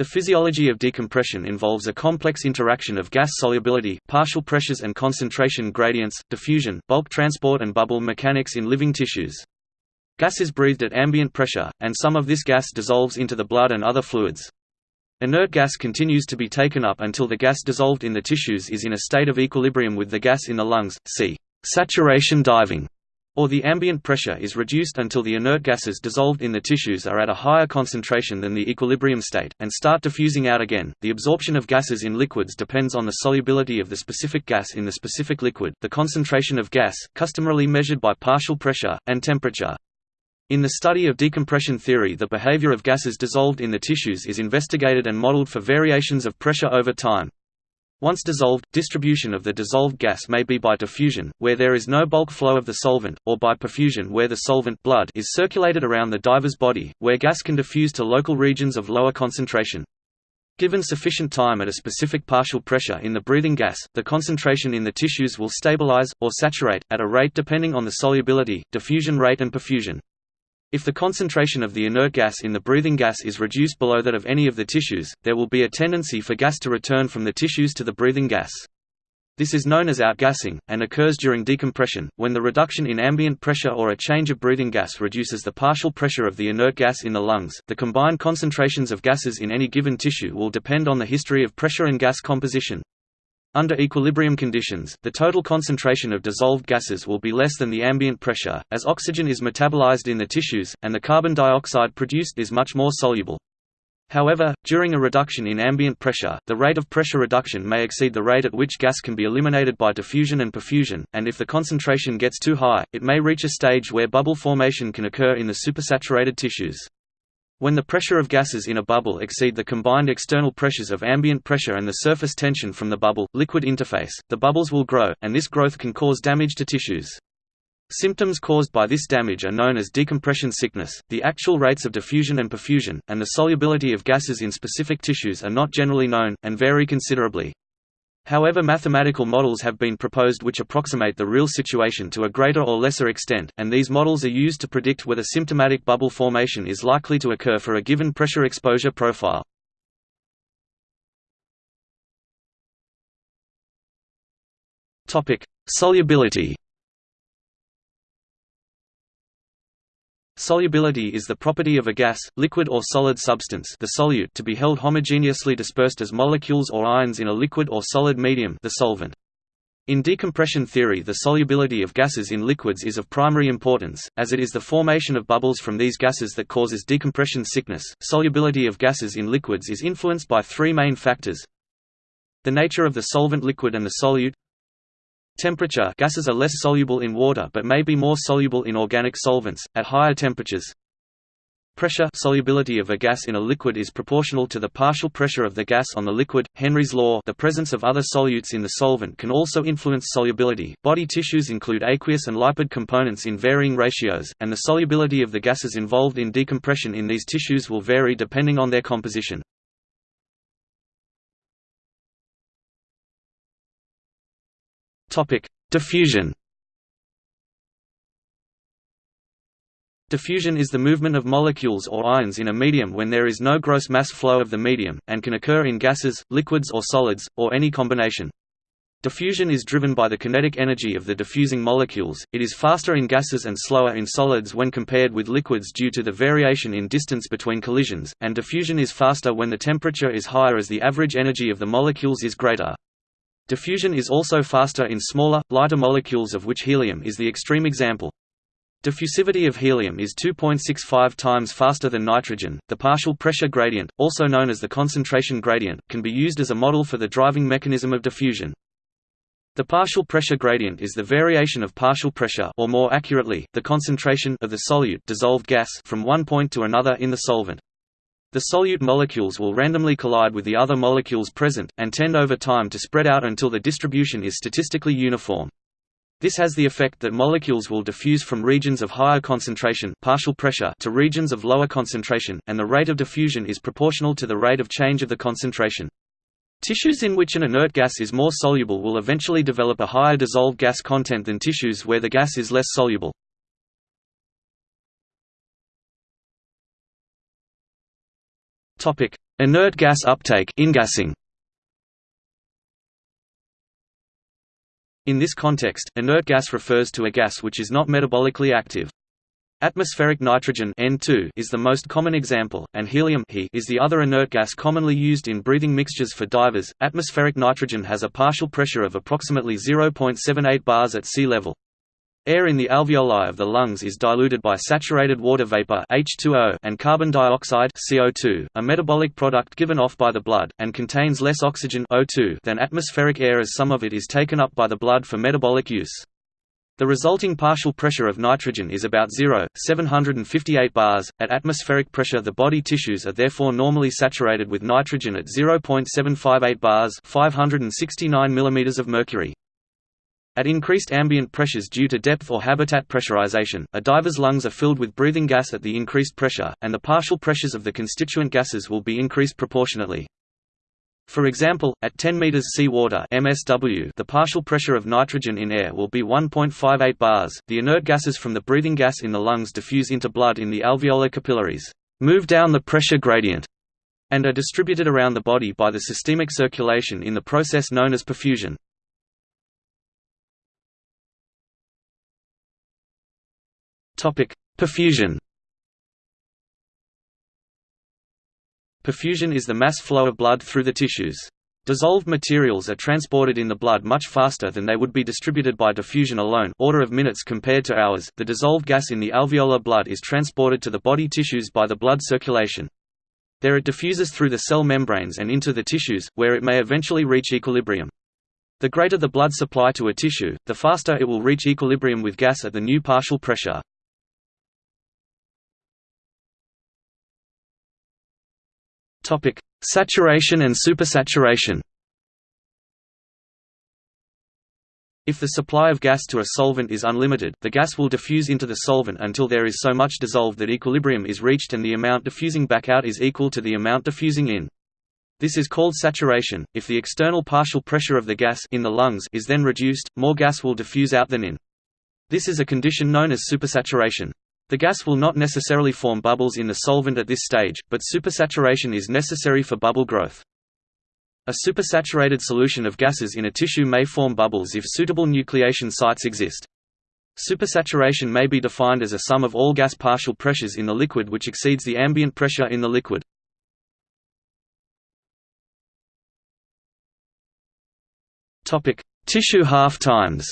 The physiology of decompression involves a complex interaction of gas solubility, partial pressures and concentration gradients, diffusion, bulk transport and bubble mechanics in living tissues. Gas is breathed at ambient pressure, and some of this gas dissolves into the blood and other fluids. Inert gas continues to be taken up until the gas dissolved in the tissues is in a state of equilibrium with the gas in the lungs, see saturation diving or the ambient pressure is reduced until the inert gases dissolved in the tissues are at a higher concentration than the equilibrium state, and start diffusing out again. The absorption of gases in liquids depends on the solubility of the specific gas in the specific liquid, the concentration of gas, customarily measured by partial pressure, and temperature. In the study of decompression theory the behavior of gases dissolved in the tissues is investigated and modeled for variations of pressure over time. Once dissolved, distribution of the dissolved gas may be by diffusion, where there is no bulk flow of the solvent, or by perfusion where the solvent blood is circulated around the diver's body, where gas can diffuse to local regions of lower concentration. Given sufficient time at a specific partial pressure in the breathing gas, the concentration in the tissues will stabilize, or saturate, at a rate depending on the solubility, diffusion rate and perfusion. If the concentration of the inert gas in the breathing gas is reduced below that of any of the tissues, there will be a tendency for gas to return from the tissues to the breathing gas. This is known as outgassing, and occurs during decompression, when the reduction in ambient pressure or a change of breathing gas reduces the partial pressure of the inert gas in the lungs. The combined concentrations of gases in any given tissue will depend on the history of pressure and gas composition. Under equilibrium conditions, the total concentration of dissolved gases will be less than the ambient pressure, as oxygen is metabolized in the tissues, and the carbon dioxide produced is much more soluble. However, during a reduction in ambient pressure, the rate of pressure reduction may exceed the rate at which gas can be eliminated by diffusion and perfusion, and if the concentration gets too high, it may reach a stage where bubble formation can occur in the supersaturated tissues. When the pressure of gases in a bubble exceed the combined external pressures of ambient pressure and the surface tension from the bubble-liquid interface, the bubbles will grow, and this growth can cause damage to tissues. Symptoms caused by this damage are known as decompression sickness. The actual rates of diffusion and perfusion, and the solubility of gases in specific tissues are not generally known, and vary considerably. However mathematical models have been proposed which approximate the real situation to a greater or lesser extent, and these models are used to predict whether symptomatic bubble formation is likely to occur for a given pressure exposure profile. Solubility Solubility is the property of a gas, liquid or solid substance the solute to be held homogeneously dispersed as molecules or ions in a liquid or solid medium the solvent. In decompression theory the solubility of gases in liquids is of primary importance, as it is the formation of bubbles from these gases that causes decompression sickness. Solubility of gases in liquids is influenced by three main factors. The nature of the solvent liquid and the solute Temperature gases are less soluble in water but may be more soluble in organic solvents, at higher temperatures. Pressure solubility of a gas in a liquid is proportional to the partial pressure of the gas on the liquid. Henry's law the presence of other solutes in the solvent can also influence solubility. Body tissues include aqueous and lipid components in varying ratios, and the solubility of the gases involved in decompression in these tissues will vary depending on their composition. Topic: Diffusion. Diffusion is the movement of molecules or ions in a medium when there is no gross mass flow of the medium, and can occur in gases, liquids or solids, or any combination. Diffusion is driven by the kinetic energy of the diffusing molecules, it is faster in gases and slower in solids when compared with liquids due to the variation in distance between collisions, and diffusion is faster when the temperature is higher as the average energy of the molecules is greater. Diffusion is also faster in smaller, lighter molecules of which helium is the extreme example. Diffusivity of helium is 2.65 times faster than nitrogen. The partial pressure gradient, also known as the concentration gradient, can be used as a model for the driving mechanism of diffusion. The partial pressure gradient is the variation of partial pressure or more accurately, the concentration of the solute dissolved gas from one point to another in the solvent. The solute molecules will randomly collide with the other molecules present, and tend over time to spread out until the distribution is statistically uniform. This has the effect that molecules will diffuse from regions of higher concentration partial pressure to regions of lower concentration, and the rate of diffusion is proportional to the rate of change of the concentration. Tissues in which an inert gas is more soluble will eventually develop a higher dissolved gas content than tissues where the gas is less soluble. Topic: Inert gas uptake ingassing. In this context, inert gas refers to a gas which is not metabolically active. Atmospheric nitrogen N2 is the most common example, and helium He is the other inert gas commonly used in breathing mixtures for divers. Atmospheric nitrogen has a partial pressure of approximately 0.78 bars at sea level. Air in the alveoli of the lungs is diluted by saturated water vapor H2O and carbon dioxide CO2, a metabolic product given off by the blood, and contains less oxygen O2 than atmospheric air as some of it is taken up by the blood for metabolic use. The resulting partial pressure of nitrogen is about 0, 758 bars. At atmospheric pressure the body tissues are therefore normally saturated with nitrogen at 0.758 bars 569 mm of mercury. At increased ambient pressures due to depth or habitat pressurization, a diver's lungs are filled with breathing gas at the increased pressure, and the partial pressures of the constituent gases will be increased proportionately. For example, at 10 meters seawater (MSW), the partial pressure of nitrogen in air will be 1.58 bars. The inert gases from the breathing gas in the lungs diffuse into blood in the alveolar capillaries, move down the pressure gradient, and are distributed around the body by the systemic circulation in the process known as perfusion. Perfusion Perfusion is the mass flow of blood through the tissues. Dissolved materials are transported in the blood much faster than they would be distributed by diffusion alone order of minutes compared to hours. The dissolved gas in the alveolar blood is transported to the body tissues by the blood circulation. There it diffuses through the cell membranes and into the tissues, where it may eventually reach equilibrium. The greater the blood supply to a tissue, the faster it will reach equilibrium with gas at the new partial pressure. Topic: Saturation and supersaturation. If the supply of gas to a solvent is unlimited, the gas will diffuse into the solvent until there is so much dissolved that equilibrium is reached and the amount diffusing back out is equal to the amount diffusing in. This is called saturation. If the external partial pressure of the gas in the lungs is then reduced, more gas will diffuse out than in. This is a condition known as supersaturation. The gas will not necessarily form bubbles in the solvent at this stage, but supersaturation is necessary for bubble growth. A supersaturated solution of gases in a tissue may form bubbles if suitable nucleation sites exist. Supersaturation may be defined as a sum of all gas partial pressures in the liquid which exceeds the ambient pressure in the liquid. Tissue half-times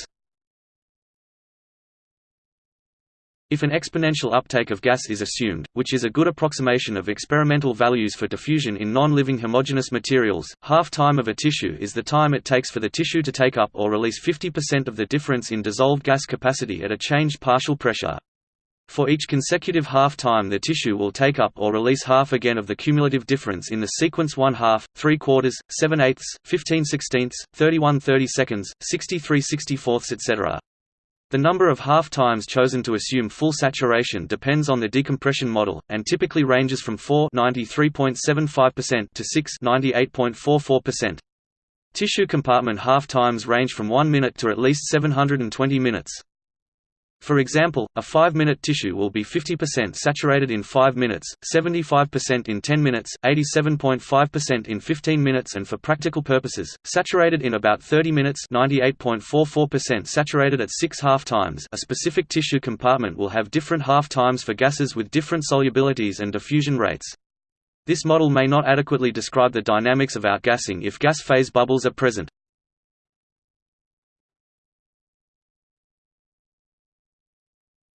If an exponential uptake of gas is assumed, which is a good approximation of experimental values for diffusion in non-living homogeneous materials, half-time of a tissue is the time it takes for the tissue to take up or release 50% of the difference in dissolved gas capacity at a changed partial pressure. For each consecutive half-time the tissue will take up or release half again of the cumulative difference in the sequence 1 half, 3 quarters, 7 eighths, 15 sixteenths, 31 30 seconds, 63 64ths etc. The number of half-times chosen to assume full saturation depends on the decompression model, and typically ranges from 4 93.75% to 6 98.44%. Tissue compartment half-times range from 1 minute to at least 720 minutes. For example, a 5-minute tissue will be 50% saturated in 5 minutes, 75% in 10 minutes, 87.5% in 15 minutes and for practical purposes, saturated in about 30 minutes 98.44% saturated at 6 half-times a specific tissue compartment will have different half-times for gases with different solubilities and diffusion rates. This model may not adequately describe the dynamics of outgassing if gas phase bubbles are present.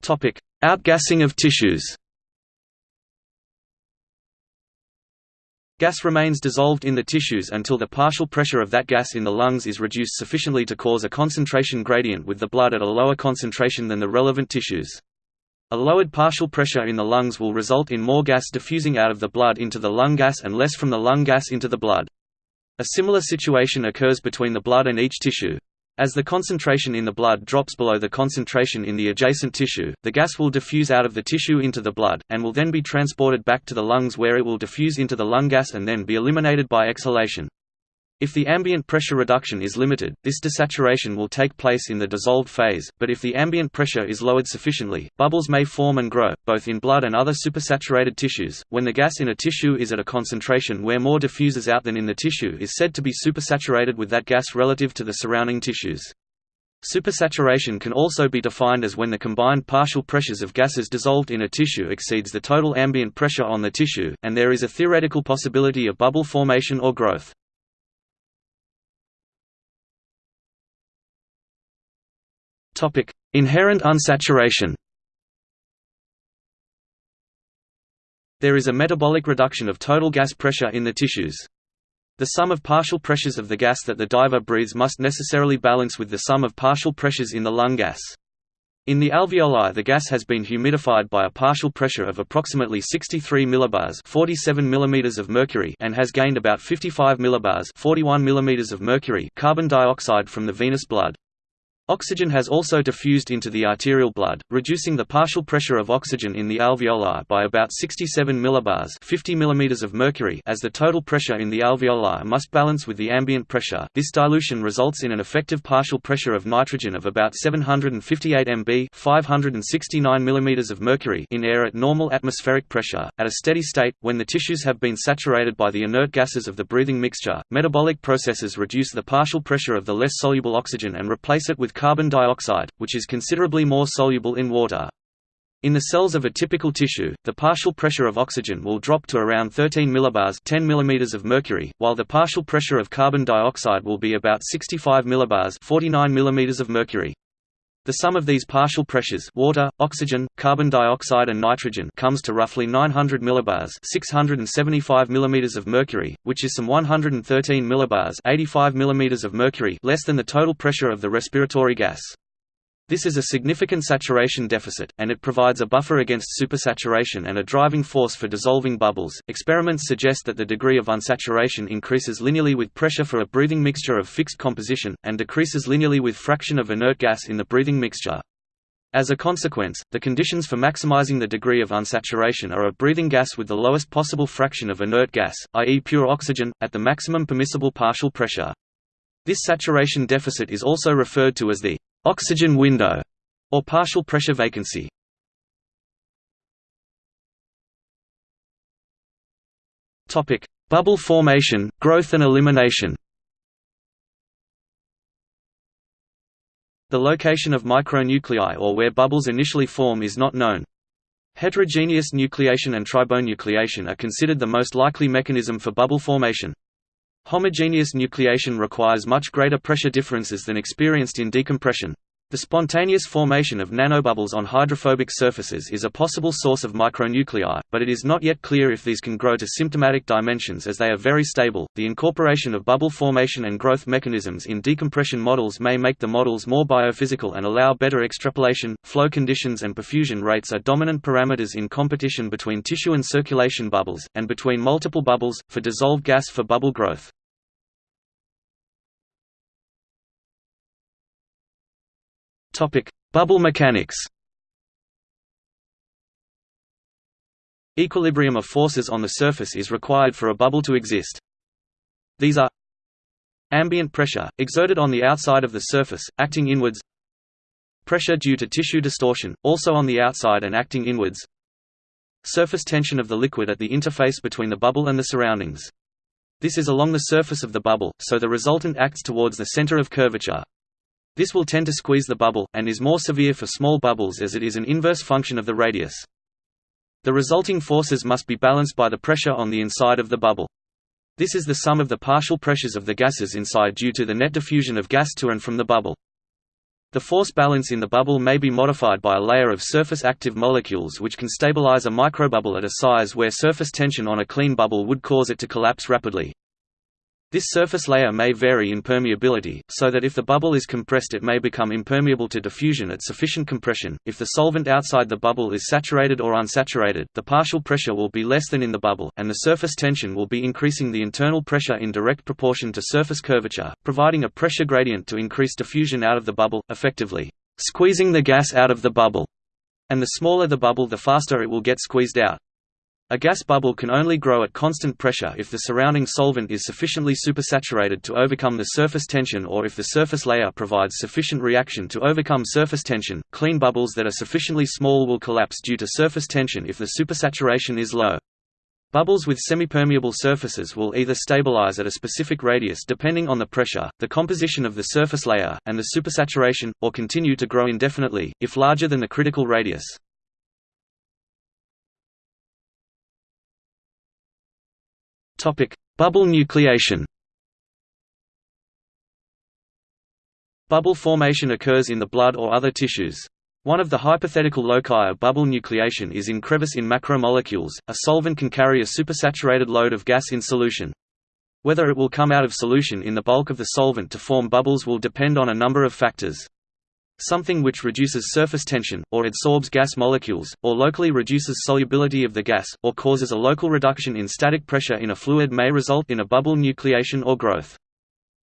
Topic: Outgassing of tissues. Gas remains dissolved in the tissues until the partial pressure of that gas in the lungs is reduced sufficiently to cause a concentration gradient with the blood at a lower concentration than the relevant tissues. A lowered partial pressure in the lungs will result in more gas diffusing out of the blood into the lung gas and less from the lung gas into the blood. A similar situation occurs between the blood and each tissue. As the concentration in the blood drops below the concentration in the adjacent tissue, the gas will diffuse out of the tissue into the blood, and will then be transported back to the lungs where it will diffuse into the lung gas and then be eliminated by exhalation. If the ambient pressure reduction is limited, this desaturation will take place in the dissolved phase, but if the ambient pressure is lowered sufficiently, bubbles may form and grow, both in blood and other supersaturated tissues. When the gas in a tissue is at a concentration where more diffuses out than in the tissue is said to be supersaturated with that gas relative to the surrounding tissues. Supersaturation can also be defined as when the combined partial pressures of gases dissolved in a tissue exceeds the total ambient pressure on the tissue, and there is a theoretical possibility of bubble formation or growth. Topic: Inherent unsaturation. There is a metabolic reduction of total gas pressure in the tissues. The sum of partial pressures of the gas that the diver breathes must necessarily balance with the sum of partial pressures in the lung gas. In the alveoli the gas has been humidified by a partial pressure of approximately 63 millibars 47 millimeters of mercury and has gained about 55 millibars 41 millimeters of mercury carbon dioxide from the venous blood. Oxygen has also diffused into the arterial blood, reducing the partial pressure of oxygen in the alveoli by about 67 millibars 50 mm of mercury as the total pressure in the alveoli must balance with the ambient pressure. This dilution results in an effective partial pressure of nitrogen of about 758 mb 569 mm of mercury in air at normal atmospheric pressure. At a steady state, when the tissues have been saturated by the inert gases of the breathing mixture, metabolic processes reduce the partial pressure of the less soluble oxygen and replace it with carbon dioxide, which is considerably more soluble in water. In the cells of a typical tissue, the partial pressure of oxygen will drop to around 13 millibars 10 mm of mercury, while the partial pressure of carbon dioxide will be about 65 millibars 49 mm of mercury. The sum of these partial pressures water, oxygen, carbon dioxide and nitrogen comes to roughly 900 millibars 675 mm of mercury, which is some 113 millibars 85 mm of mercury less than the total pressure of the respiratory gas. This is a significant saturation deficit, and it provides a buffer against supersaturation and a driving force for dissolving bubbles. Experiments suggest that the degree of unsaturation increases linearly with pressure for a breathing mixture of fixed composition, and decreases linearly with fraction of inert gas in the breathing mixture. As a consequence, the conditions for maximizing the degree of unsaturation are a breathing gas with the lowest possible fraction of inert gas, i.e. pure oxygen, at the maximum permissible partial pressure. This saturation deficit is also referred to as the Oxygen window, or partial pressure vacancy. Topic: Bubble formation, growth and elimination. The location of micronuclei or where bubbles initially form is not known. Heterogeneous nucleation and tribonucleation are considered the most likely mechanism for bubble formation. Homogeneous nucleation requires much greater pressure differences than experienced in decompression. The spontaneous formation of nanobubbles on hydrophobic surfaces is a possible source of micronuclei, but it is not yet clear if these can grow to symptomatic dimensions as they are very stable. The incorporation of bubble formation and growth mechanisms in decompression models may make the models more biophysical and allow better extrapolation. Flow conditions and perfusion rates are dominant parameters in competition between tissue and circulation bubbles, and between multiple bubbles, for dissolved gas for bubble growth. Topic: Bubble mechanics. Equilibrium of forces on the surface is required for a bubble to exist. These are ambient pressure, exerted on the outside of the surface, acting inwards pressure due to tissue distortion, also on the outside and acting inwards surface tension of the liquid at the interface between the bubble and the surroundings. This is along the surface of the bubble, so the resultant acts towards the center of curvature. This will tend to squeeze the bubble, and is more severe for small bubbles as it is an inverse function of the radius. The resulting forces must be balanced by the pressure on the inside of the bubble. This is the sum of the partial pressures of the gases inside due to the net diffusion of gas to and from the bubble. The force balance in the bubble may be modified by a layer of surface active molecules which can stabilize a microbubble at a size where surface tension on a clean bubble would cause it to collapse rapidly. This surface layer may vary in permeability, so that if the bubble is compressed it may become impermeable to diffusion at sufficient compression. If the solvent outside the bubble is saturated or unsaturated, the partial pressure will be less than in the bubble, and the surface tension will be increasing the internal pressure in direct proportion to surface curvature, providing a pressure gradient to increase diffusion out of the bubble, effectively squeezing the gas out of the bubble. And the smaller the bubble the faster it will get squeezed out. A gas bubble can only grow at constant pressure if the surrounding solvent is sufficiently supersaturated to overcome the surface tension or if the surface layer provides sufficient reaction to overcome surface tension. Clean bubbles that are sufficiently small will collapse due to surface tension if the supersaturation is low. Bubbles with semipermeable surfaces will either stabilize at a specific radius depending on the pressure, the composition of the surface layer, and the supersaturation, or continue to grow indefinitely, if larger than the critical radius. Topic: Bubble nucleation. Bubble formation occurs in the blood or other tissues. One of the hypothetical loci of bubble nucleation is in crevice in macromolecules. A solvent can carry a supersaturated load of gas in solution. Whether it will come out of solution in the bulk of the solvent to form bubbles will depend on a number of factors something which reduces surface tension, or adsorbs gas molecules, or locally reduces solubility of the gas, or causes a local reduction in static pressure in a fluid may result in a bubble nucleation or growth.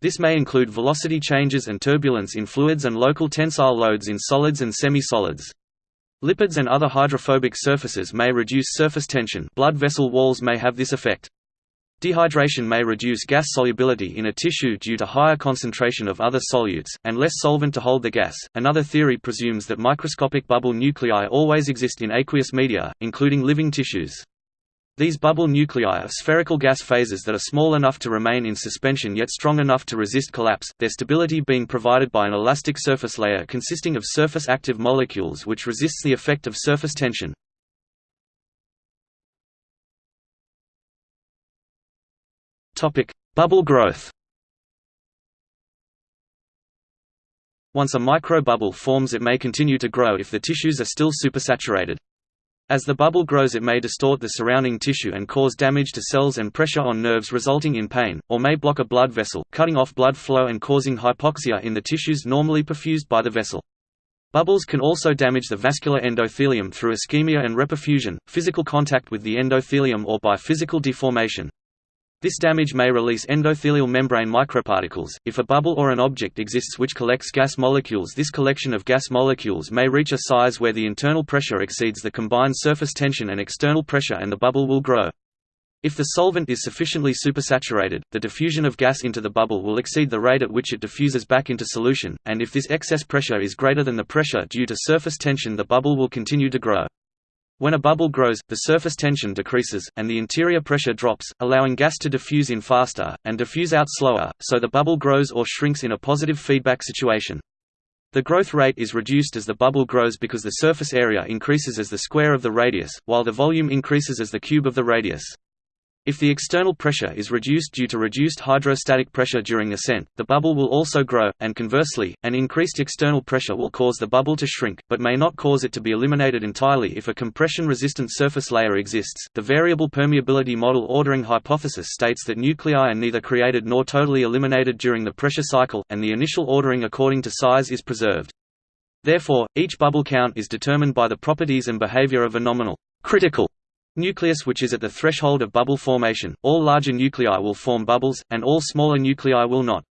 This may include velocity changes and turbulence in fluids and local tensile loads in solids and semi-solids. Lipids and other hydrophobic surfaces may reduce surface tension blood vessel walls may have this effect. Dehydration may reduce gas solubility in a tissue due to higher concentration of other solutes, and less solvent to hold the gas. Another theory presumes that microscopic bubble nuclei always exist in aqueous media, including living tissues. These bubble nuclei are spherical gas phases that are small enough to remain in suspension yet strong enough to resist collapse, their stability being provided by an elastic surface layer consisting of surface active molecules which resists the effect of surface tension. Bubble growth. Once a microbubble forms it may continue to grow if the tissues are still supersaturated. As the bubble grows it may distort the surrounding tissue and cause damage to cells and pressure on nerves resulting in pain, or may block a blood vessel, cutting off blood flow and causing hypoxia in the tissues normally perfused by the vessel. Bubbles can also damage the vascular endothelium through ischemia and reperfusion, physical contact with the endothelium or by physical deformation. This damage may release endothelial membrane microparticles. If a bubble or an object exists which collects gas molecules, this collection of gas molecules may reach a size where the internal pressure exceeds the combined surface tension and external pressure and the bubble will grow. If the solvent is sufficiently supersaturated, the diffusion of gas into the bubble will exceed the rate at which it diffuses back into solution, and if this excess pressure is greater than the pressure due to surface tension the bubble will continue to grow. When a bubble grows, the surface tension decreases, and the interior pressure drops, allowing gas to diffuse in faster, and diffuse out slower, so the bubble grows or shrinks in a positive feedback situation. The growth rate is reduced as the bubble grows because the surface area increases as the square of the radius, while the volume increases as the cube of the radius. If the external pressure is reduced due to reduced hydrostatic pressure during ascent, the bubble will also grow, and conversely, an increased external pressure will cause the bubble to shrink, but may not cause it to be eliminated entirely if a compression-resistant surface layer exists. The variable permeability model ordering hypothesis states that nuclei are neither created nor totally eliminated during the pressure cycle, and the initial ordering according to size is preserved. Therefore, each bubble count is determined by the properties and behavior of a nominal critical Nucleus which is at the threshold of bubble formation, all larger nuclei will form bubbles, and all smaller nuclei will not.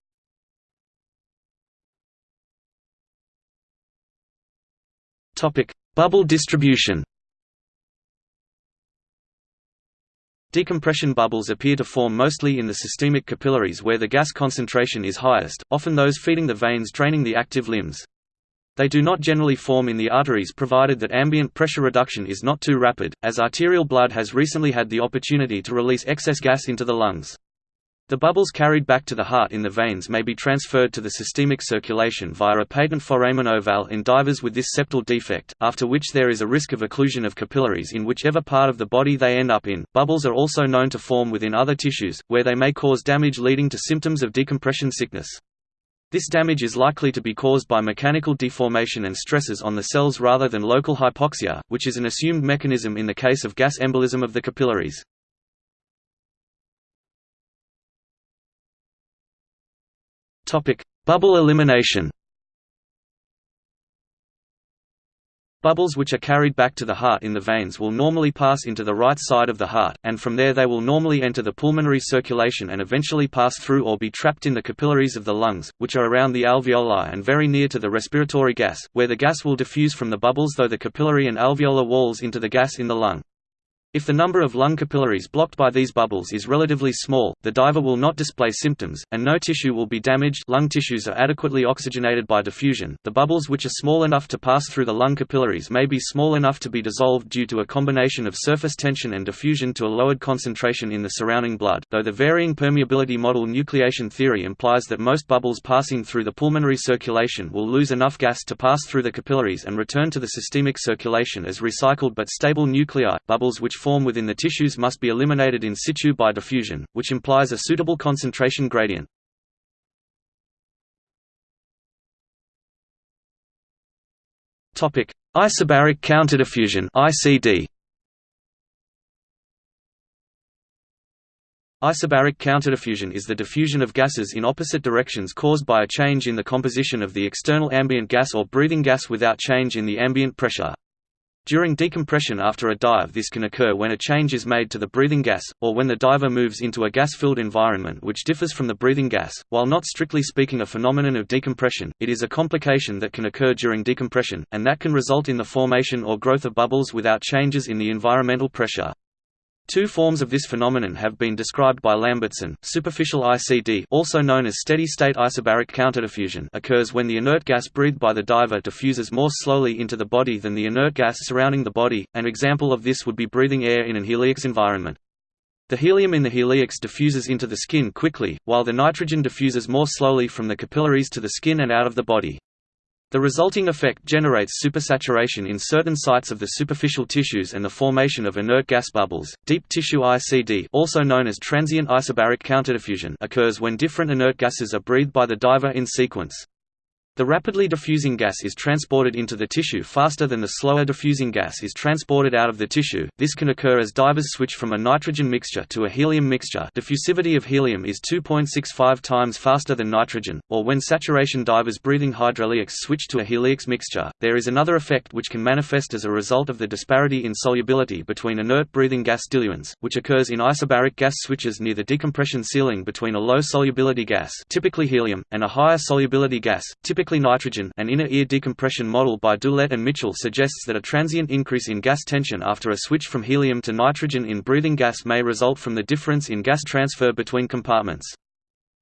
Bubble distribution Decompression bubbles appear to form mostly in the systemic capillaries where the gas concentration is highest, often those feeding the veins draining the active limbs. They do not generally form in the arteries provided that ambient pressure reduction is not too rapid, as arterial blood has recently had the opportunity to release excess gas into the lungs. The bubbles carried back to the heart in the veins may be transferred to the systemic circulation via a patent foramen ovale in divers with this septal defect, after which there is a risk of occlusion of capillaries in whichever part of the body they end up in. Bubbles are also known to form within other tissues, where they may cause damage leading to symptoms of decompression sickness. This damage is likely to be caused by mechanical deformation and stresses on the cells rather than local hypoxia, which is an assumed mechanism in the case of gas embolism of the capillaries. Bubble elimination Bubbles which are carried back to the heart in the veins will normally pass into the right side of the heart, and from there they will normally enter the pulmonary circulation and eventually pass through or be trapped in the capillaries of the lungs, which are around the alveoli and very near to the respiratory gas, where the gas will diffuse from the bubbles through the capillary and alveolar walls into the gas in the lung. If the number of lung capillaries blocked by these bubbles is relatively small, the diver will not display symptoms, and no tissue will be damaged lung tissues are adequately oxygenated by diffusion. The bubbles which are small enough to pass through the lung capillaries may be small enough to be dissolved due to a combination of surface tension and diffusion to a lowered concentration in the surrounding blood, though the varying permeability model nucleation theory implies that most bubbles passing through the pulmonary circulation will lose enough gas to pass through the capillaries and return to the systemic circulation as recycled but stable nuclei. Bubbles which form within the tissues must be eliminated in situ by diffusion, which implies a suitable concentration gradient. Topic: Isobaric counterdiffusion (ICD). Isobaric counterdiffusion is the diffusion of gases in opposite directions caused by a change in the composition of the external ambient gas or breathing gas without change in the ambient pressure. During decompression after a dive this can occur when a change is made to the breathing gas, or when the diver moves into a gas-filled environment which differs from the breathing gas. While not strictly speaking a phenomenon of decompression, it is a complication that can occur during decompression, and that can result in the formation or growth of bubbles without changes in the environmental pressure. Two forms of this phenomenon have been described by Lambertsen. Superficial ICD, also known as steady-state isobaric counterdiffusion, occurs when the inert gas breathed by the diver diffuses more slowly into the body than the inert gas surrounding the body. An example of this would be breathing air in an heliox environment. The helium in the heliox diffuses into the skin quickly, while the nitrogen diffuses more slowly from the capillaries to the skin and out of the body. The resulting effect generates supersaturation in certain sites of the superficial tissues and the formation of inert gas bubbles. Deep tissue ICD, also known as transient isobaric counterdiffusion, occurs when different inert gases are breathed by the diver in sequence. The rapidly diffusing gas is transported into the tissue faster than the slower diffusing gas is transported out of the tissue. This can occur as divers switch from a nitrogen mixture to a helium mixture. Diffusivity of helium is 2.65 times faster than nitrogen, or when saturation divers breathing hydreliox switch to a heliox mixture. There is another effect which can manifest as a result of the disparity in solubility between inert breathing gas diluents, which occurs in isobaric gas switches near the decompression ceiling between a low solubility gas, typically helium, and a higher solubility gas, typically typically nitrogen an inner ear decompression model by Doolette and Mitchell suggests that a transient increase in gas tension after a switch from helium to nitrogen in breathing gas may result from the difference in gas transfer between compartments.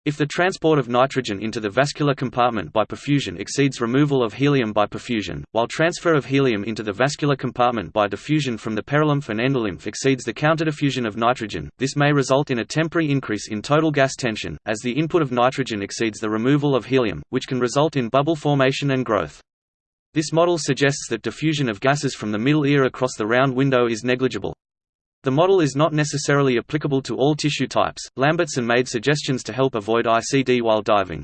If the transport of nitrogen into the vascular compartment by perfusion exceeds removal of helium by perfusion, while transfer of helium into the vascular compartment by diffusion from the perilymph and endolymph exceeds the counterdiffusion of nitrogen, this may result in a temporary increase in total gas tension, as the input of nitrogen exceeds the removal of helium, which can result in bubble formation and growth. This model suggests that diffusion of gases from the middle ear across the round window is negligible. The model is not necessarily applicable to all tissue types. Lambertsen made suggestions to help avoid ICD while diving.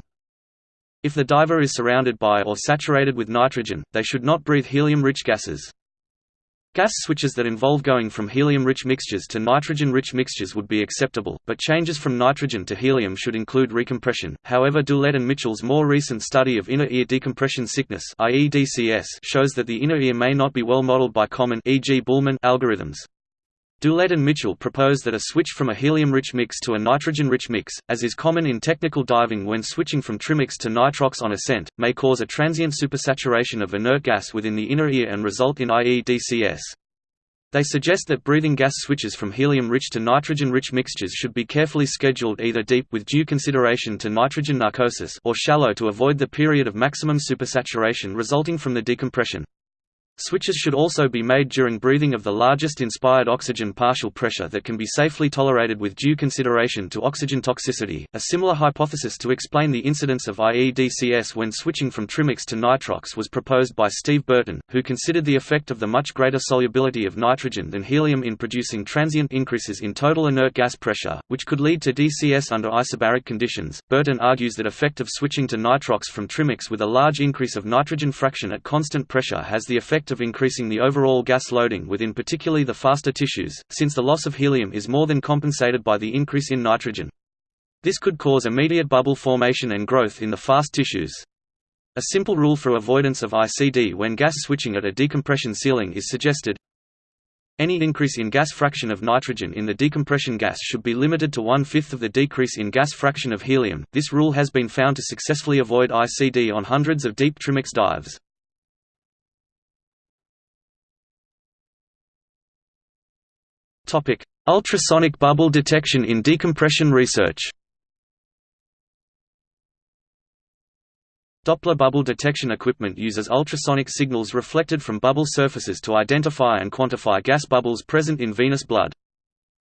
If the diver is surrounded by or saturated with nitrogen, they should not breathe helium-rich gases. Gas switches that involve going from helium-rich mixtures to nitrogen-rich mixtures would be acceptable, but changes from nitrogen to helium should include recompression. However, Doolette and Mitchell's more recent study of inner ear decompression sickness shows that the inner ear may not be well modeled by common e.g. Bühlmann algorithms. Doolette and Mitchell propose that a switch from a helium-rich mix to a nitrogen-rich mix, as is common in technical diving when switching from trimix to nitrox on ascent, may cause a transient supersaturation of inert gas within the inner ear and result in IEDCS. They suggest that breathing gas switches from helium-rich to nitrogen-rich mixtures should be carefully scheduled either deep with due consideration to nitrogen narcosis or shallow to avoid the period of maximum supersaturation resulting from the decompression. Switches should also be made during breathing of the largest inspired oxygen partial pressure that can be safely tolerated with due consideration to oxygen toxicity. A similar hypothesis to explain the incidence of IEDCS when switching from trimix to nitrox was proposed by Steve Burton, who considered the effect of the much greater solubility of nitrogen than helium in producing transient increases in total inert gas pressure, which could lead to DCS under isobaric conditions. Burton argues that effect of switching to nitrox from trimix with a large increase of nitrogen fraction at constant pressure has the effect effect of increasing the overall gas loading within particularly the faster tissues, since the loss of helium is more than compensated by the increase in nitrogen. This could cause immediate bubble formation and growth in the fast tissues. A simple rule for avoidance of ICD when gas switching at a decompression ceiling is suggested. Any increase in gas fraction of nitrogen in the decompression gas should be limited to one-fifth of the decrease in gas fraction of helium. This rule has been found to successfully avoid ICD on hundreds of deep trimix dives. Topic: Ultrasonic bubble detection in decompression research. Doppler bubble detection equipment uses ultrasonic signals reflected from bubble surfaces to identify and quantify gas bubbles present in venous blood.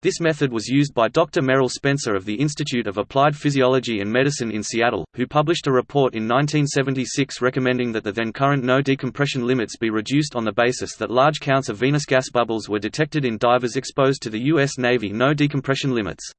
This method was used by Dr. Merrill Spencer of the Institute of Applied Physiology and Medicine in Seattle, who published a report in 1976 recommending that the then current no decompression limits be reduced on the basis that large counts of venous gas bubbles were detected in divers exposed to the U.S. Navy no decompression limits.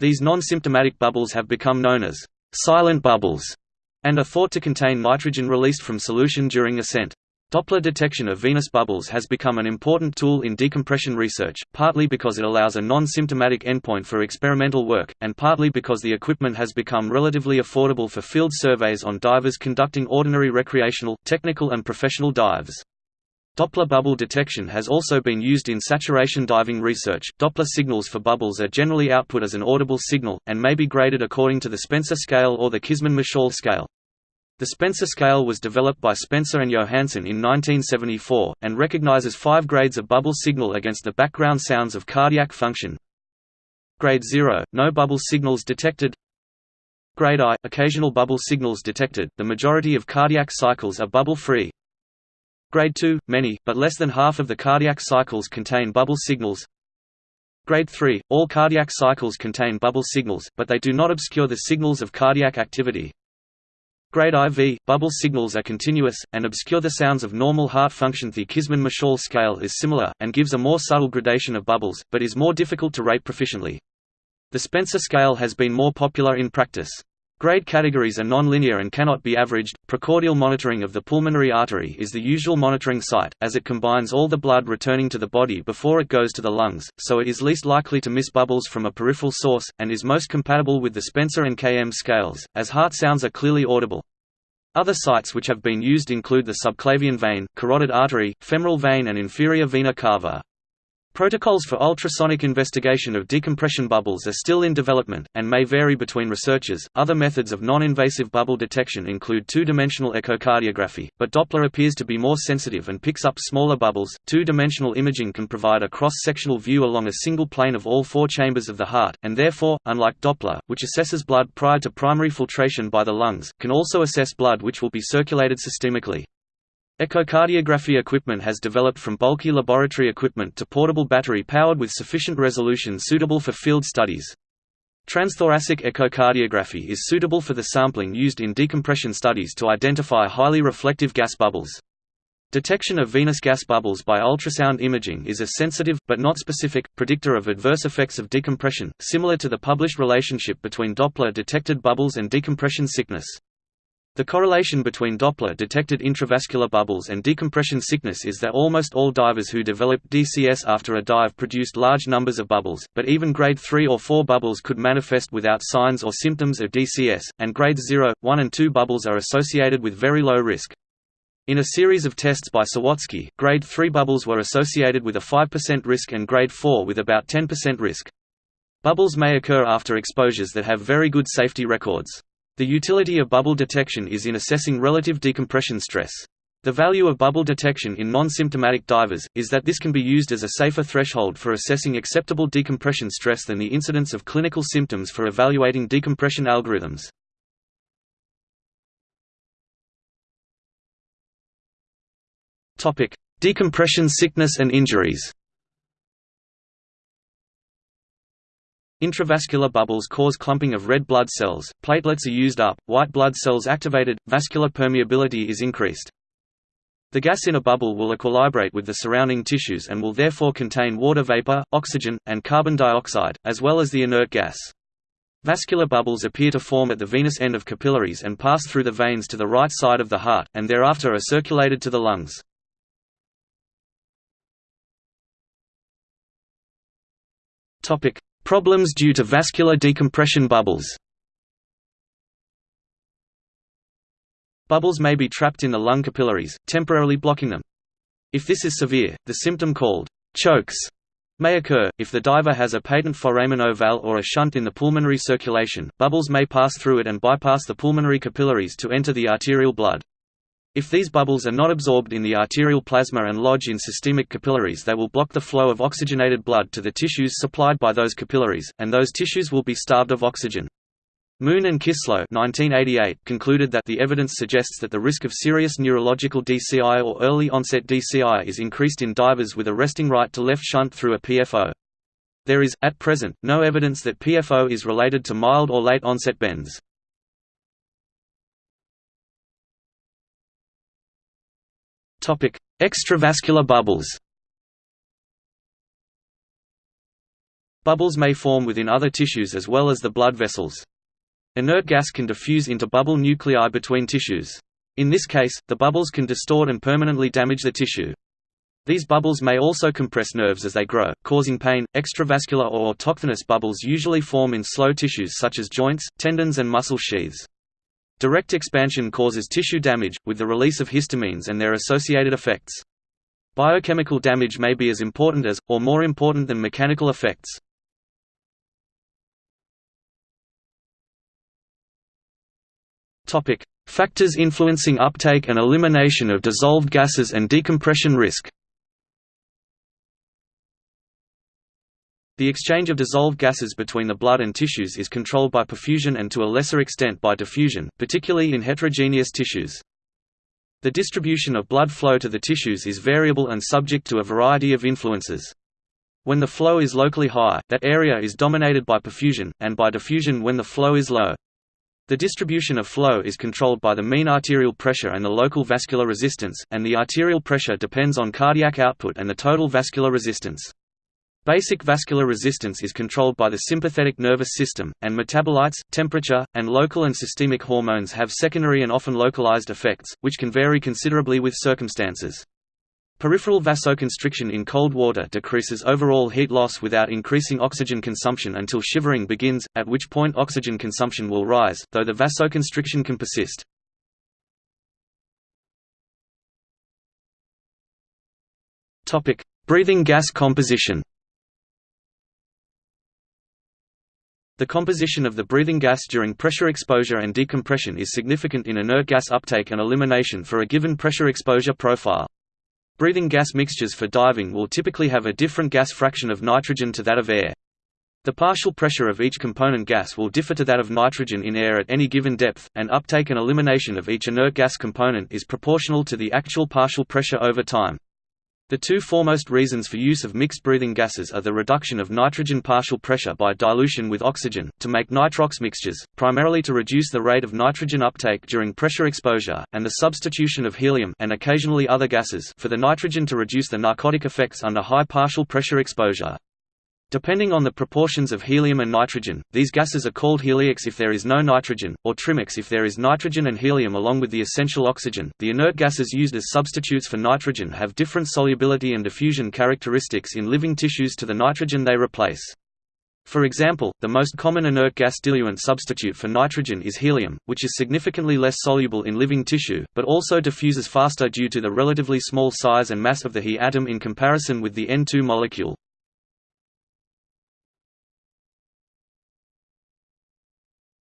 These non-symptomatic bubbles have become known as silent bubbles and are thought to contain nitrogen released from solution during ascent. Doppler detection of venous bubbles has become an important tool in decompression research, partly because it allows a non-symptomatic endpoint for experimental work, and partly because the equipment has become relatively affordable for field surveys on divers conducting ordinary recreational, technical and professional dives. Doppler bubble detection has also been used in saturation diving research. Doppler signals for bubbles are generally output as an audible signal, and may be graded according to the Spencer scale or the Kisman-Masurel scale. The Spencer scale was developed by Spencer and Johansen in 1974, and recognizes five grades of bubble signal against the background sounds of cardiac function. Grade 0 – No bubble signals detected Grade I – Occasional bubble signals detected, the majority of cardiac cycles are bubble-free. Grade 2 – Many, but less than half of the cardiac cycles contain bubble signals. Grade 3 – All cardiac cycles contain bubble signals, but they do not obscure the signals of cardiac activity. Grade IV, bubble signals are continuous, and obscure the sounds of normal heart function. The Kisman-Masurel scale is similar, and gives a more subtle gradation of bubbles, but is more difficult to rate proficiently. The Spencer scale has been more popular in practice. Grade categories are non-linear and cannot be averaged. Precordial monitoring of the pulmonary artery is the usual monitoring site, as it combines all the blood returning to the body before it goes to the lungs, so it is least likely to miss bubbles from a peripheral source, and is most compatible with the Spencer and KM scales, as heart sounds are clearly audible. Other sites which have been used include the subclavian vein, carotid artery, femoral vein and inferior vena cava. Protocols for ultrasonic investigation of decompression bubbles are still in development, and may vary between researchers. Other methods of non invasive bubble detection include two dimensional echocardiography, but Doppler appears to be more sensitive and picks up smaller bubbles. Two dimensional imaging can provide a cross sectional view along a single plane of all four chambers of the heart, and therefore, unlike Doppler, which assesses blood prior to primary filtration by the lungs, can also assess blood which will be circulated systemically. Echocardiography equipment has developed from bulky laboratory equipment to portable battery powered with sufficient resolution suitable for field studies. Transthoracic echocardiography is suitable for the sampling used in decompression studies to identify highly reflective gas bubbles. Detection of venous gas bubbles by ultrasound imaging is a sensitive, but not specific, predictor of adverse effects of decompression, similar to the published relationship between Doppler-detected bubbles and decompression sickness. The correlation between Doppler-detected intravascular bubbles and decompression sickness is that almost all divers who developed DCS after a dive produced large numbers of bubbles, but even grade 3 or 4 bubbles could manifest without signs or symptoms of DCS, and grades 0, 1 and 2 bubbles are associated with very low risk. In a series of tests by Sawatzky, grade 3 bubbles were associated with a 5% risk and grade 4 with about 10% risk. Bubbles may occur after exposures that have very good safety records. The utility of bubble detection is in assessing relative decompression stress. The value of bubble detection in non-symptomatic divers, is that this can be used as a safer threshold for assessing acceptable decompression stress than the incidence of clinical symptoms for evaluating decompression algorithms. Decompression sickness and injuries Intravascular bubbles cause clumping of red blood cells, platelets are used up, white blood cells activated, vascular permeability is increased. The gas in a bubble will equilibrate with the surrounding tissues and will therefore contain water vapor, oxygen, and carbon dioxide, as well as the inert gas. Vascular bubbles appear to form at the venous end of capillaries and pass through the veins to the right side of the heart, and thereafter are circulated to the lungs. Problems due to vascular decompression bubbles Bubbles may be trapped in the lung capillaries, temporarily blocking them. If this is severe, the symptom called chokes may occur. If the diver has a patent foramen ovale or a shunt in the pulmonary circulation, bubbles may pass through it and bypass the pulmonary capillaries to enter the arterial blood. If these bubbles are not absorbed in the arterial plasma and lodge in systemic capillaries they will block the flow of oxygenated blood to the tissues supplied by those capillaries, and those tissues will be starved of oxygen. Moon and Kisslo 1988 concluded that the evidence suggests that the risk of serious neurological DCI or early onset DCI is increased in divers with a resting right to left shunt through a PFO. There is, at present, no evidence that PFO is related to mild or late onset bends. Topic: Extravascular bubbles. Bubbles may form within other tissues as well as the blood vessels. Inert gas can diffuse into bubble nuclei between tissues. In this case, the bubbles can distort and permanently damage the tissue. These bubbles may also compress nerves as they grow, causing pain. Extravascular or autochthonous bubbles usually form in slow tissues such as joints, tendons, and muscle sheaths. Direct expansion causes tissue damage, with the release of histamines and their associated effects. Biochemical damage may be as important as, or more important than mechanical effects. Factors influencing uptake and elimination of dissolved gases and decompression risk The exchange of dissolved gases between the blood and tissues is controlled by perfusion and to a lesser extent by diffusion, particularly in heterogeneous tissues. The distribution of blood flow to the tissues is variable and subject to a variety of influences. When the flow is locally high, that area is dominated by perfusion, and by diffusion when the flow is low. The distribution of flow is controlled by the mean arterial pressure and the local vascular resistance, and the arterial pressure depends on cardiac output and the total vascular resistance. Basic vascular resistance is controlled by the sympathetic nervous system, and metabolites, temperature, and local and systemic hormones have secondary and often localized effects, which can vary considerably with circumstances. Peripheral vasoconstriction in cold water decreases overall heat loss without increasing oxygen consumption until shivering begins, at which point oxygen consumption will rise, though the vasoconstriction can persist. Breathing gas composition The composition of the breathing gas during pressure exposure and decompression is significant in inert gas uptake and elimination for a given pressure exposure profile. Breathing gas mixtures for diving will typically have a different gas fraction of nitrogen to that of air. The partial pressure of each component gas will differ to that of nitrogen in air at any given depth, and uptake and elimination of each inert gas component is proportional to the actual partial pressure over time. The two foremost reasons for use of mixed breathing gases are the reduction of nitrogen partial pressure by dilution with oxygen, to make nitrox mixtures, primarily to reduce the rate of nitrogen uptake during pressure exposure, and the substitution of helium and occasionally other gases for the nitrogen to reduce the narcotic effects under high partial pressure exposure. Depending on the proportions of helium and nitrogen, these gases are called heliox if there is no nitrogen, or trimix if there is nitrogen and helium along with the essential oxygen. The inert gases used as substitutes for nitrogen have different solubility and diffusion characteristics in living tissues to the nitrogen they replace. For example, the most common inert gas diluent substitute for nitrogen is helium, which is significantly less soluble in living tissue, but also diffuses faster due to the relatively small size and mass of the He atom in comparison with the N2 molecule.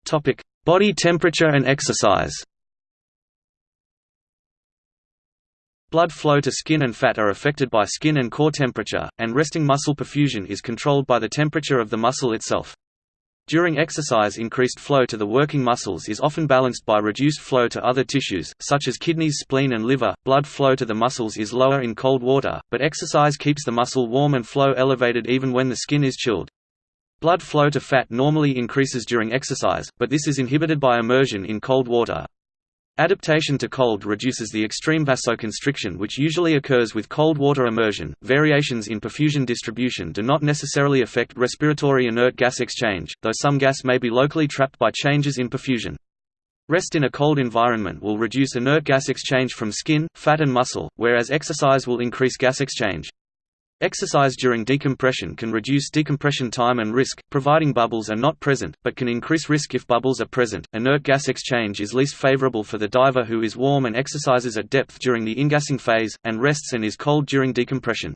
Topic: Body temperature and exercise. Blood flow to skin and fat are affected by skin and core temperature, and resting muscle perfusion is controlled by the temperature of the muscle itself. During exercise increased flow to the working muscles is often balanced by reduced flow to other tissues, such as kidneys spleen and liver. Blood flow to the muscles is lower in cold water, but exercise keeps the muscle warm and flow elevated even when the skin is chilled. Blood flow to fat normally increases during exercise, but this is inhibited by immersion in cold water. Adaptation to cold reduces the extreme vasoconstriction which usually occurs with cold water immersion. Variations in perfusion distribution do not necessarily affect respiratory inert gas exchange, though some gas may be locally trapped by changes in perfusion. Rest in a cold environment will reduce inert gas exchange from skin, fat and muscle, whereas exercise will increase gas exchange. Exercise during decompression can reduce decompression time and risk, providing bubbles are not present, but can increase risk if bubbles are present. Inert gas exchange is least favorable for the diver who is warm and exercises at depth during the ingassing phase, and rests and is cold during decompression.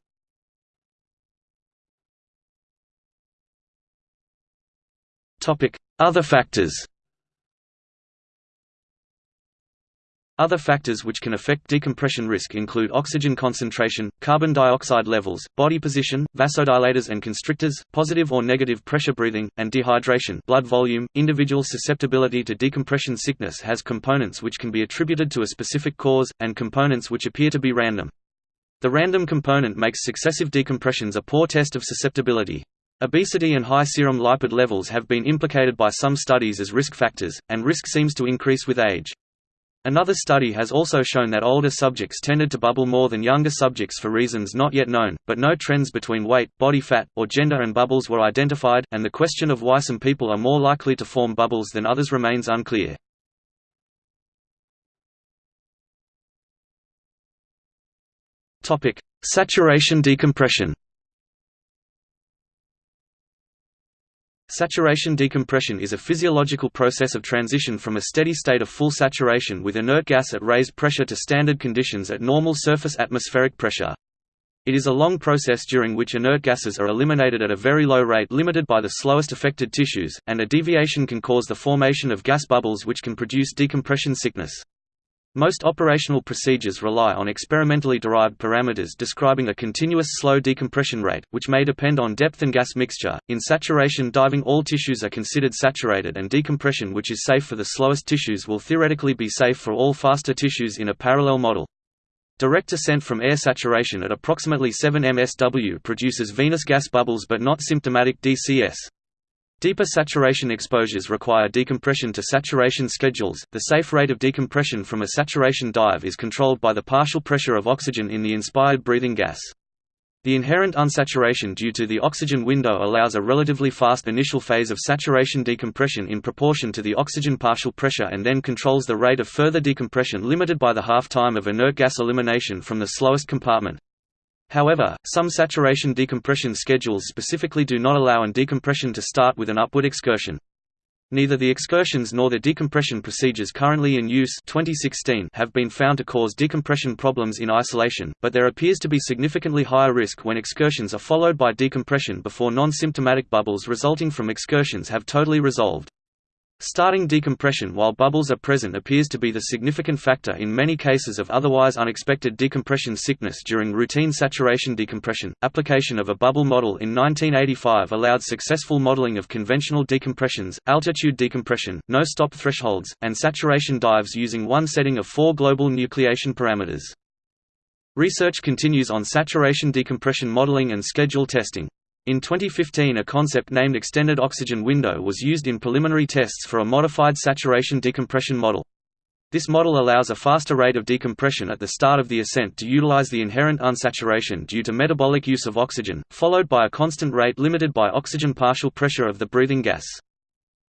Other factors Other factors which can affect decompression risk include oxygen concentration, carbon dioxide levels, body position, vasodilators and constrictors, positive or negative pressure breathing, and dehydration blood volume. Individual susceptibility to decompression sickness has components which can be attributed to a specific cause, and components which appear to be random. The random component makes successive decompressions a poor test of susceptibility. Obesity and high serum lipid levels have been implicated by some studies as risk factors, and risk seems to increase with age. Another study has also shown that older subjects tended to bubble more than younger subjects for reasons not yet known, but no trends between weight, body fat, or gender and bubbles were identified, and the question of why some people are more likely to form bubbles than others remains unclear. Saturation decompression Saturation decompression is a physiological process of transition from a steady state of full saturation with inert gas at raised pressure to standard conditions at normal surface atmospheric pressure. It is a long process during which inert gases are eliminated at a very low rate limited by the slowest affected tissues, and a deviation can cause the formation of gas bubbles which can produce decompression sickness. Most operational procedures rely on experimentally derived parameters describing a continuous slow decompression rate, which may depend on depth and gas mixture. In saturation diving, all tissues are considered saturated, and decompression, which is safe for the slowest tissues, will theoretically be safe for all faster tissues in a parallel model. Direct ascent from air saturation at approximately 7 msw produces venous gas bubbles but not symptomatic DCS. Deeper saturation exposures require decompression to saturation schedules. The safe rate of decompression from a saturation dive is controlled by the partial pressure of oxygen in the inspired breathing gas. The inherent unsaturation due to the oxygen window allows a relatively fast initial phase of saturation decompression in proportion to the oxygen partial pressure and then controls the rate of further decompression limited by the half-time of inert gas elimination from the slowest compartment. However, some saturation decompression schedules specifically do not allow an decompression to start with an upward excursion. Neither the excursions nor the decompression procedures currently in use 2016 have been found to cause decompression problems in isolation, but there appears to be significantly higher risk when excursions are followed by decompression before non-symptomatic bubbles resulting from excursions have totally resolved. Starting decompression while bubbles are present appears to be the significant factor in many cases of otherwise unexpected decompression sickness during routine saturation decompression. Application of a bubble model in 1985 allowed successful modeling of conventional decompressions, altitude decompression, no-stop thresholds, and saturation dives using one setting of four global nucleation parameters. Research continues on saturation decompression modeling and schedule testing. In 2015 a concept named extended oxygen window was used in preliminary tests for a modified saturation decompression model. This model allows a faster rate of decompression at the start of the ascent to utilize the inherent unsaturation due to metabolic use of oxygen, followed by a constant rate limited by oxygen partial pressure of the breathing gas.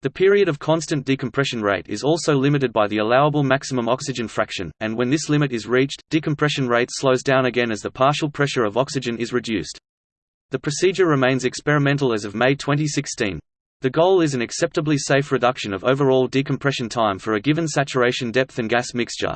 The period of constant decompression rate is also limited by the allowable maximum oxygen fraction, and when this limit is reached, decompression rate slows down again as the partial pressure of oxygen is reduced. The procedure remains experimental as of May 2016. The goal is an acceptably safe reduction of overall decompression time for a given saturation depth and gas mixture.